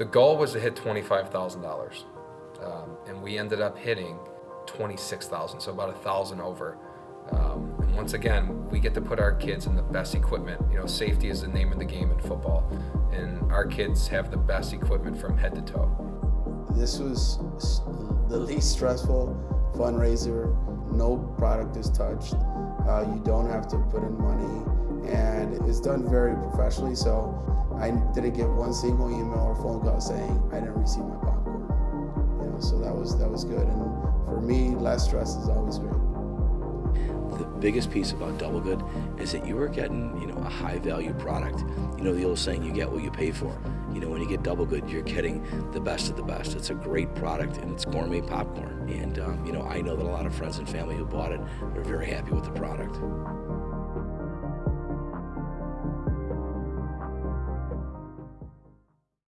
The goal was to hit $25,000, um, and we ended up hitting 26,000, so about a thousand over. Um, and once again, we get to put our kids in the best equipment. You know, safety is the name of the game in football, and our kids have the best equipment from head to toe. This was the least stressful fundraiser. No product is touched. Uh, you don't have to put in money, and it's done very professionally. So I didn't get one single email or phone call saying I didn't receive my popcorn. You know, so that was that was good. And for me, less stress is always great the biggest piece about Double Good is that you are getting, you know, a high value product. You know, the old saying, you get what you pay for. You know, when you get Double Good, you're getting the best of the best. It's a great product and it's gourmet popcorn. And, um, you know, I know that a lot of friends and family who bought it they're very happy with the product.